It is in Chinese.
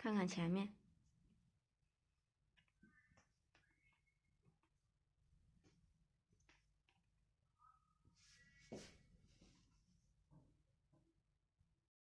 看看前面。